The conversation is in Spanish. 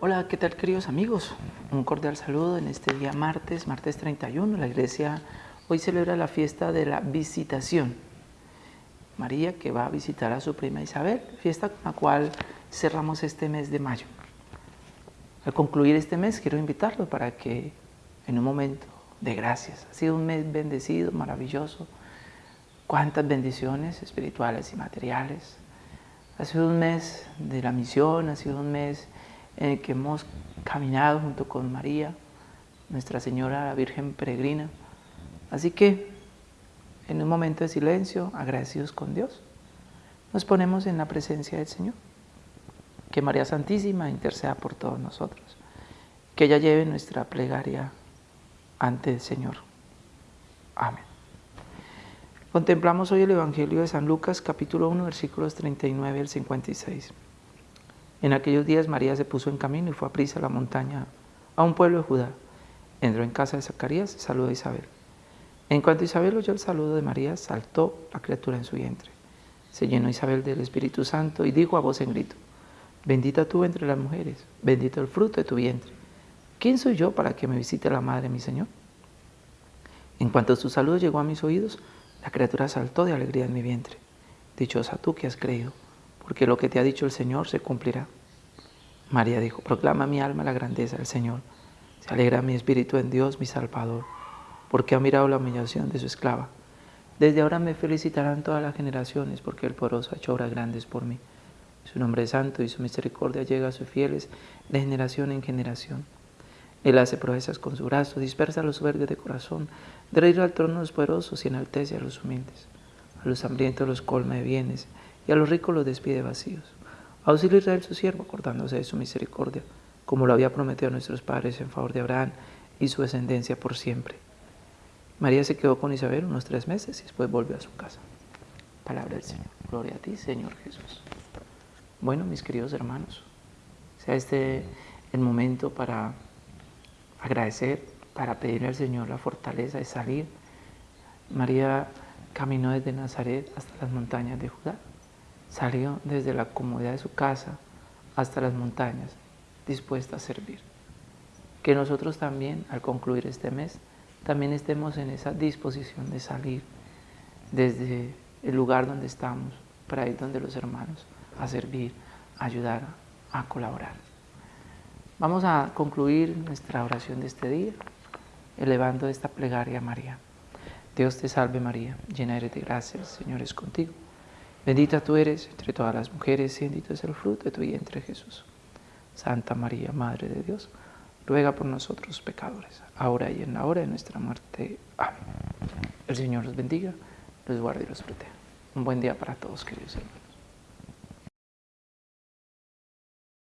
Hola, ¿qué tal queridos amigos? Un cordial saludo en este día martes, martes 31. La iglesia hoy celebra la fiesta de la visitación. María que va a visitar a su prima Isabel, fiesta con la cual cerramos este mes de mayo. Al concluir este mes quiero invitarlo para que en un momento de gracias, ha sido un mes bendecido, maravilloso, cuántas bendiciones espirituales y materiales. Ha sido un mes de la misión, ha sido un mes en el que hemos caminado junto con María, Nuestra Señora la Virgen Peregrina. Así que, en un momento de silencio, agradecidos con Dios, nos ponemos en la presencia del Señor. Que María Santísima interceda por todos nosotros. Que ella lleve nuestra plegaria ante el Señor. Amén. Contemplamos hoy el Evangelio de San Lucas, capítulo 1, versículos 39 al 56. En aquellos días María se puso en camino y fue a prisa a la montaña, a un pueblo de Judá. Entró en casa de Zacarías y saludó a Isabel. En cuanto Isabel oyó el saludo de María, saltó la criatura en su vientre. Se llenó Isabel del Espíritu Santo y dijo a voz en grito, Bendita tú entre las mujeres, bendito el fruto de tu vientre. ¿Quién soy yo para que me visite la madre mi Señor? En cuanto su saludo llegó a mis oídos, la criatura saltó de alegría en mi vientre. Dichosa tú que has creído porque lo que te ha dicho el Señor se cumplirá. María dijo, proclama mi alma la grandeza del Señor. Se alegra mi espíritu en Dios, mi Salvador, porque ha mirado la humillación de su esclava. Desde ahora me felicitarán todas las generaciones, porque el poderoso ha hecho obras grandes por mí. Su nombre es santo y su misericordia llega a sus fieles de generación en generación. Él hace proezas con su brazo, dispersa a los soberbios de corazón, de al trono de los poderosos y enaltece a los humildes. A los hambrientos los colma de bienes y a los ricos los despide vacíos. Auxilia Israel su siervo, acordándose de su misericordia, como lo había prometido a nuestros padres en favor de Abraham y su descendencia por siempre. María se quedó con Isabel unos tres meses y después volvió a su casa. Palabra del Señor. Gloria a ti, Señor Jesús. Bueno, mis queridos hermanos, sea este el momento para agradecer, para pedirle al Señor la fortaleza de salir. María caminó desde Nazaret hasta las montañas de Judá. Salió desde la comodidad de su casa hasta las montañas, dispuesta a servir. Que nosotros también, al concluir este mes, también estemos en esa disposición de salir desde el lugar donde estamos, para ir donde los hermanos, a servir, a ayudar, a colaborar. Vamos a concluir nuestra oración de este día, elevando esta plegaria a María. Dios te salve María, llena eres de gracia, el Señor es contigo. Bendita tú eres entre todas las mujeres y bendito es el fruto de tu vientre Jesús. Santa María, Madre de Dios, ruega por nosotros pecadores, ahora y en la hora de nuestra muerte. Amén. El Señor los bendiga, los guarde y los proteja. Un buen día para todos, queridos hermanos.